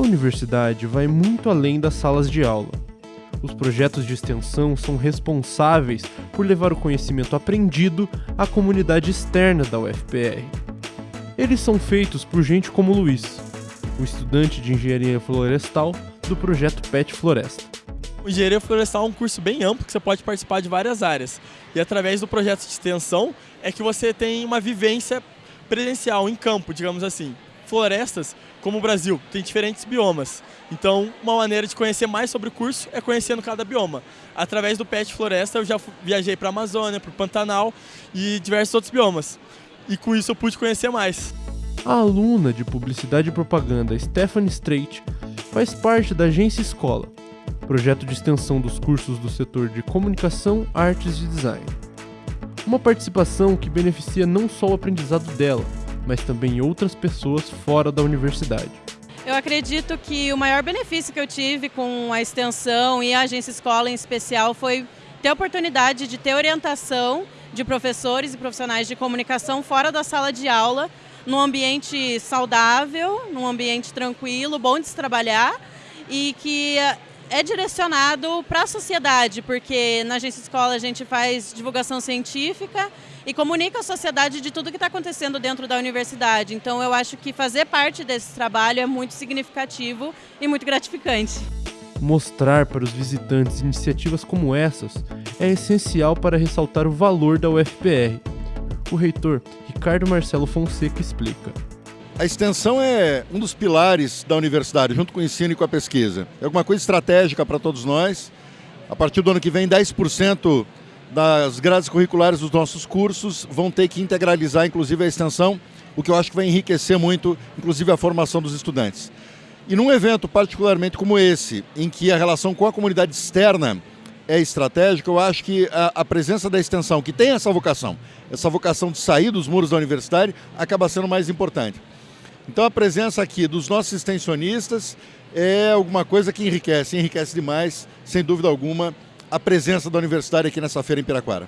universidade vai muito além das salas de aula. Os projetos de extensão são responsáveis por levar o conhecimento aprendido à comunidade externa da UFPR. Eles são feitos por gente como Luiz, o estudante de engenharia florestal do projeto PET Floresta. O Engenharia Florestal é um curso bem amplo que você pode participar de várias áreas. E através do projeto de extensão é que você tem uma vivência presencial em campo, digamos assim. Florestas, como o Brasil, tem diferentes biomas. Então, uma maneira de conhecer mais sobre o curso é conhecendo cada bioma. Através do PET Floresta, eu já viajei para a Amazônia, para o Pantanal e diversos outros biomas. E com isso eu pude conhecer mais. A aluna de Publicidade e Propaganda Stephanie Strait faz parte da Agência Escola, projeto de extensão dos cursos do setor de Comunicação, Artes e Design. Uma participação que beneficia não só o aprendizado dela, mas também outras pessoas fora da universidade. Eu acredito que o maior benefício que eu tive com a extensão e a agência escola em especial foi ter a oportunidade de ter orientação de professores e profissionais de comunicação fora da sala de aula num ambiente saudável, num ambiente tranquilo, bom de se trabalhar e que é direcionado para a sociedade, porque na agência escola a gente faz divulgação científica e comunica a sociedade de tudo que está acontecendo dentro da universidade. Então eu acho que fazer parte desse trabalho é muito significativo e muito gratificante. Mostrar para os visitantes iniciativas como essas é essencial para ressaltar o valor da UFPR. O reitor Ricardo Marcelo Fonseca explica. A extensão é um dos pilares da universidade, junto com o ensino e com a pesquisa. É alguma coisa estratégica para todos nós. A partir do ano que vem, 10% das grades curriculares dos nossos cursos vão ter que integralizar, inclusive, a extensão, o que eu acho que vai enriquecer muito, inclusive, a formação dos estudantes. E num evento particularmente como esse, em que a relação com a comunidade externa é estratégica, eu acho que a, a, presença da extensão, que tem essa vocação, essa vocação de sair dos muros da universidade, acaba sendo mais importante. Então a presença aqui dos nossos extensionistas é alguma coisa que enriquece, enriquece demais, sem dúvida alguma, a presença da universidade aqui nessa feira em Piraquara.